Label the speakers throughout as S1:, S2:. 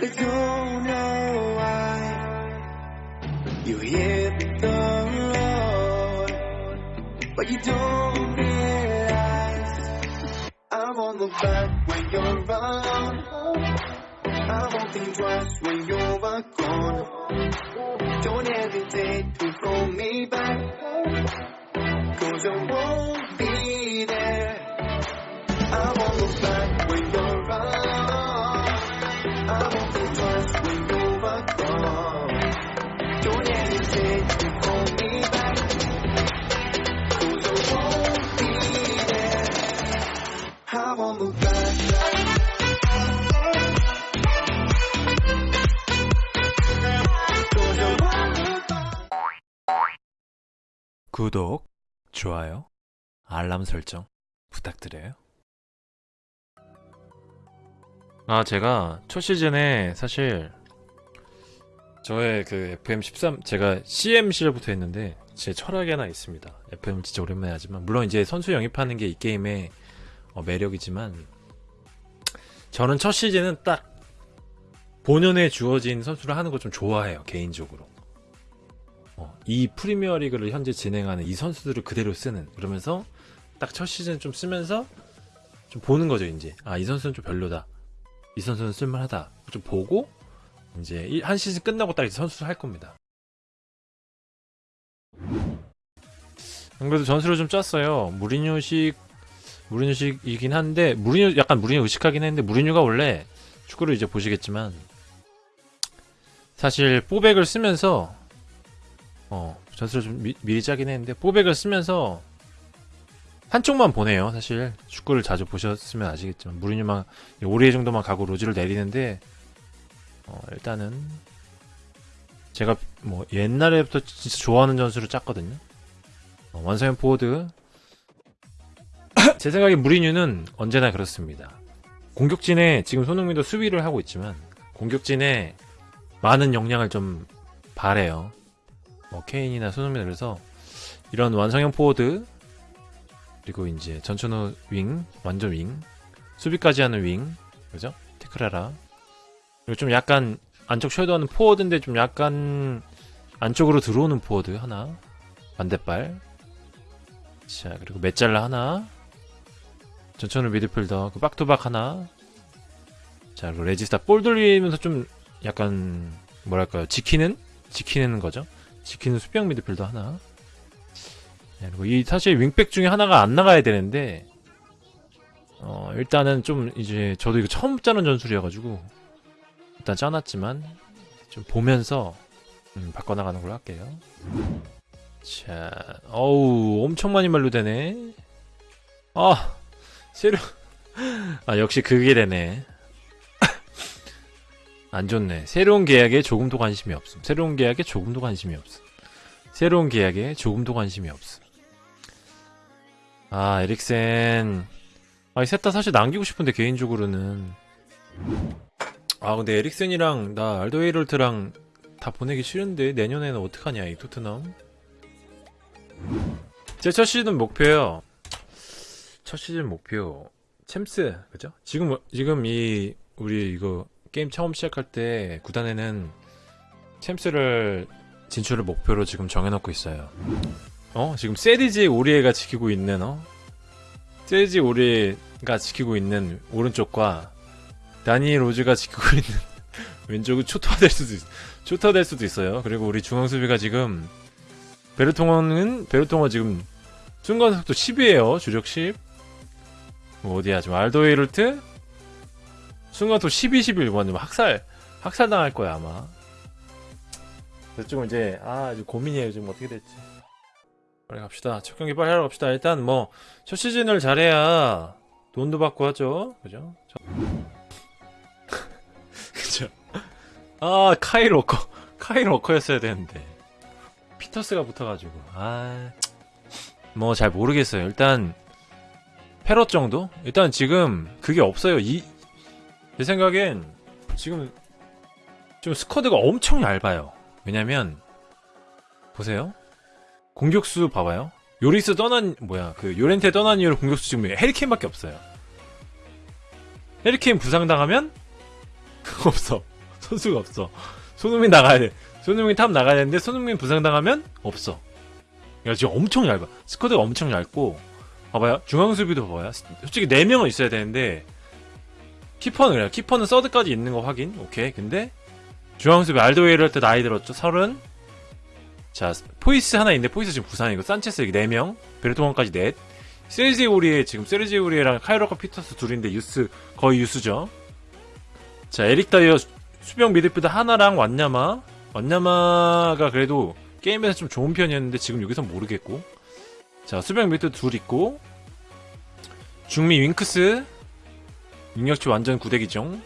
S1: I don't know why you hit the road, but you don't realize I won't look back when you're around. I won't think twice when you're gone. Don't hesitate to call me back, cause I won't be
S2: 구독, 좋아요, 알람 설정 부탁드려요. 아, 제가 첫 시즌에 사실 저의 그 FM13 제가 CMC를부터 했는데 제 철학이 하나 있습니다. FM 진짜 오랜만에 하지만 물론 이제 선수 영입하는 게 이 게임의 어, 매력이지만 저는 첫 시즌은 딱 본연에 주어진 선수를 하는 거좀 좋아해요 개인적으로. 어, 이 프리미어 리그를 현재 진행하는 이 선수들을 그대로 쓰는. 그러면서 딱 첫 시즌 좀 쓰면서 좀 보는 거죠 이제. 아 이 선수는 좀 별로다. 이 선수는 쓸만하다. 좀 보고 이제 이- 한 시즌 끝나고 딱 이제 선수를 할 겁니다. 안 그래도 전술을 좀 짰어요. 무리뉴식 무리뉴식이긴 한데 무리뉴 약간 무리뉴 의식하긴 했는데 무리뉴가 원래 축구를 이제 보시겠지만 사실 포백을 쓰면서 어, 전술을 좀 미, 미리 짜긴 했는데, 포백을 쓰면서 한쪽만 보내요, 사실. 축구를 자주 보셨으면 아시겠지만, 무리뉴만, 오리에 정도만 가고 로즈를 내리는데, 어, 일단은, 제가 뭐, 옛날에부터 진짜 좋아하는 전술을 짰거든요. 어, 완성형 포워드. 제 생각에 무리뉴는 언제나 그렇습니다. 공격진에, 지금 손흥민도 수비를 하고 있지만, 공격진에 많은 역량을 좀 바래요. 뭐 케인이나 손흥민 그래서 이런 완성형 포워드 그리고 이제 전천후 윙 완전 윙 수비까지 하는 윙 그죠? 테크라라. 그리고 좀 약간 안쪽 shadow하는 포워드인데 좀 약간 안쪽으로 들어오는 포워드 하나. 반대발. 자 그리고 메잘라 하나 전천후 미드필더 그 박투박 하나 자 그리고 레지스타 볼 돌리면서 좀 약간 뭐랄까요 지키는 지키는 거죠 지키는 수비형 미드필더 하나. 네, 그리고 이 사실 윙백 중에 하나가 안 나가야 되는데 어 일단은 좀 이제 저도 이거 처음 짜는 전술이어가지고 일단 짜놨지만 좀 보면서 음, 바꿔나가는 걸로 할게요. 자, 어우 엄청 많이 만류되네. 아 새로 아 역시 그게 되네. 안 좋네. 새로운 계약에 조금도 관심이 없음. 새로운 계약에 조금도 관심이 없음. 새로운 계약에 조금도 관심이 없음. 아, 에릭센. 아, 이 셋 다 사실 남기고 싶은데, 개인적으로는. 아, 근데 에릭센이랑 나 알도 헤이럴트랑 다 보내기 싫은데, 내년에는 어떡하냐, 이 토트넘. 제 첫 시즌 목표요. 첫 시즌 목표. 챔스, 그죠? 지금, 지금 이, 우리 이거, 게임 처음 시작할 때 구단에는 챔스를 진출을 목표로 지금 정해놓고 있어요. 어? 지금 세리지 오리에가 지키고 있는 어? 세리지 오리에가 지키고 있는 오른쪽과 다니 로즈가 지키고 있는 왼쪽은 초토화될 수도 있, 초토화될 수도 있어요. 그리고 우리 중앙 수비가 지금 베르통어는 베르통어 지금 순간 속도 10이에요. 주력 10. 뭐 어디야? 지금 알도 헤이럴트 순간도 12, 11 완전 학살 학살 당할 거야 아마. 좀 이제 아 이제 고민이에요 지금 어떻게 될지. 빨리 갑시다. 첫 경기 빨리 하러 갑시다. 일단 뭐 첫 시즌을 잘해야 돈도 받고 하죠. 그죠? 저- 그죠? 아 카일 워커 카일 워커였어야 되는데 피터스가 붙어가지고 아 뭐 잘 모르겠어요. 일단 패럿 정도? 일단 지금 그게 없어요. 이 제 생각엔 지금 지금 스쿼드가 엄청 얇아요. 왜냐면 보세요. 공격수 봐봐요. 요리스 떠난 뭐야 그 요렌테 떠난 이후로 공격수 지금 해리케인밖에 없어요. 해리케인 부상당하면 그거 없어. 선수가 없어. 손흥민 나가야 돼. 손흥민 탑 나가야 되는데 손흥민 부상당하면 없어. 야 지금 엄청 얇아. 스쿼드가 엄청 얇고 봐봐요. 중앙 수비도 봐봐요. 솔직히 4명은 있어야 되는데 키퍼는 그래요. 키퍼는 third까지 있는 거 확인. 오케이. 근데 중앙 수비 알더웨이럴트 나이 들었죠. 30. 자, 포이스 하나 있는데 포이스 지금 부상이고 산체스 여기 4명. 베르통언까지 넷. 세르지 오리에 지금 세르지 오리에랑 카일 워커 피터스 둘인데 유스 거의 유스죠. 자, 에릭 다이어 수- 수비형 미드필드 하나랑 완냐마. 완냐마가 그래도 게임에서 좀 좋은 편이었는데 지금 여기서 모르겠고. 자, 수비형 미드 둘 있고. 중미 윙크스. 능력치 완전 구대기죠.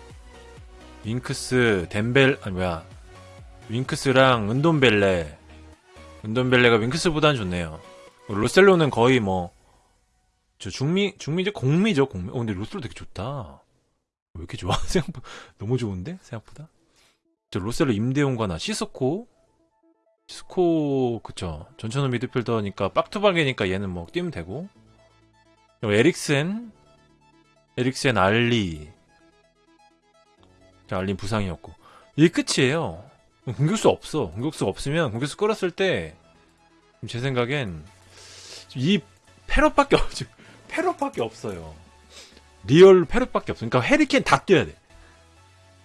S2: 윙크스, 덴벨, 아니 뭐야. 윙크스랑 은돈벨레. 은돈벨레가 윙크스보다는 좋네요. 로셀로는 거의 뭐, 저 중미, 중미죠? 공미죠, 공미. 어, 근데 로셀로 되게 좋다. 왜 이렇게 좋아? 생각보다, 너무 좋은데? 생각보다? 저 로셀로 임대용과나 시스코? 시스코, 그쵸. 전천후 미드필더니까, 빡투박이니까 얘는 뭐, 뛰면 되고. 에릭센, 에릭센 알리. 자, 알린 부상이었고. 이게 끝이에요. 공격수 없어. 공격수 없으면, 공격수 끌었을 때, 제 생각엔, 이 패럿밖에 없지. 패럿밖에 없어요. real 패럿밖에 없어. 그러니까 해리케인 다 뛰어야 돼.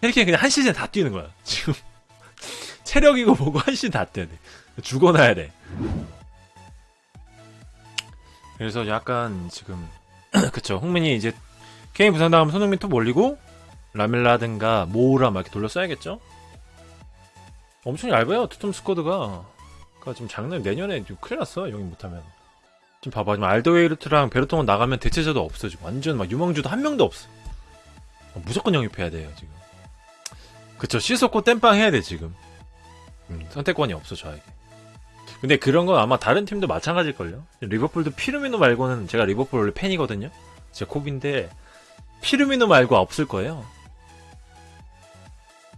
S2: 해리케인 그냥 한 시즌 다 뛰는 거야. 지금 체력이고 뭐고 뛰어야 돼. 죽어나야 돼. 그래서 약간 지금 그쵸. 홍민이 이제 케인 부상 당하면 손흥민 톱 올리고 라멜라든가 모우라 막 이렇게 돌려 써야겠죠? 엄청 얇아요. 투톰 스쿼드가. 그니까 지금 장난 내년에 좀 큰일 났어. 영입 못하면. 지금 봐봐. 지금 알더웨이르트랑 베르통은 나가면 대체자도 없어. 지금 완전 막 유망주도 한 명도 없어. 어, 무조건 영입해야 돼요, 지금. 그쵸. 시소코 땜빵 해야 돼, 지금. 음, 선택권이 없어, 저에게. 근데 그런 건 아마 다른 팀도 마찬가지일걸요? 리버풀도 피르미노 말고는 제가 리버풀 원래 팬이거든요? 제 Kop인데, 피르미노 말고 없을 거예요.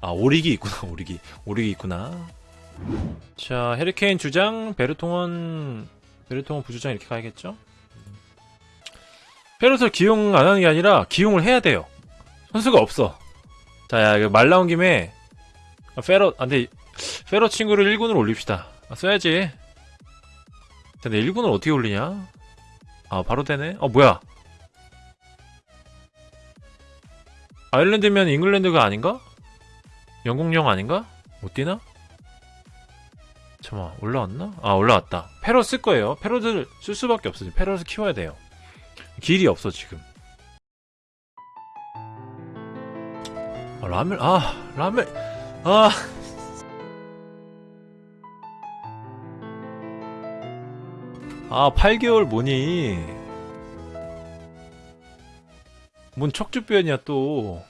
S2: 아, 오리기 있구나, 오리기. 오리기 있구나. 자, 해리케인 주장, 베르통언, 베르통언 부주장 이렇게 가야겠죠? 페럿을 기용 안 하는 게 아니라 기용을 해야 돼요. 선수가 없어. 자, 야, 말 나온 김에 아, 페럿, 안 돼. 페럿 친구를 1군으로 올립시다. 아, 써야지. 자, 근데 1군을 어떻게 올리냐? 아, 바로 되네. 어, 뭐야? 아일랜드면 잉글랜드가 아닌가? 영국령 아닌가? 못 뛰나? 잠깐만 올라왔나? 아 올라왔다 패럿 쓸 거예요 패럿을 쓸 수밖에 없어 패럿을 키워야 돼요 길이 없어 지금 아 라멜 아 라멜 아 아, 8개월 뭐니? 뭔 척주변이야, 또.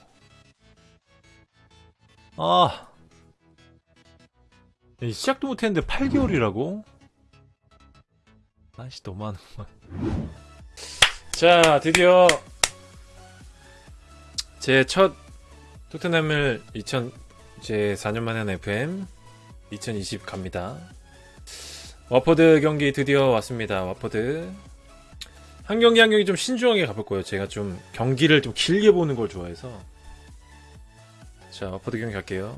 S2: 아. 야, 시작도 못했는데 8개월이라고? 아씨 너무하는구만 자 드디어 제 첫 토트넘을 2000 이제 4년 만에 한 FM 2020 갑니다 와퍼드 경기 드디어 왔습니다. 와퍼드. 한 경기 한 경기 좀 신중하게 가볼 거예요. 제가 좀 경기를 좀 길게 보는 걸 좋아해서. 자 와퍼드 경기 갈게요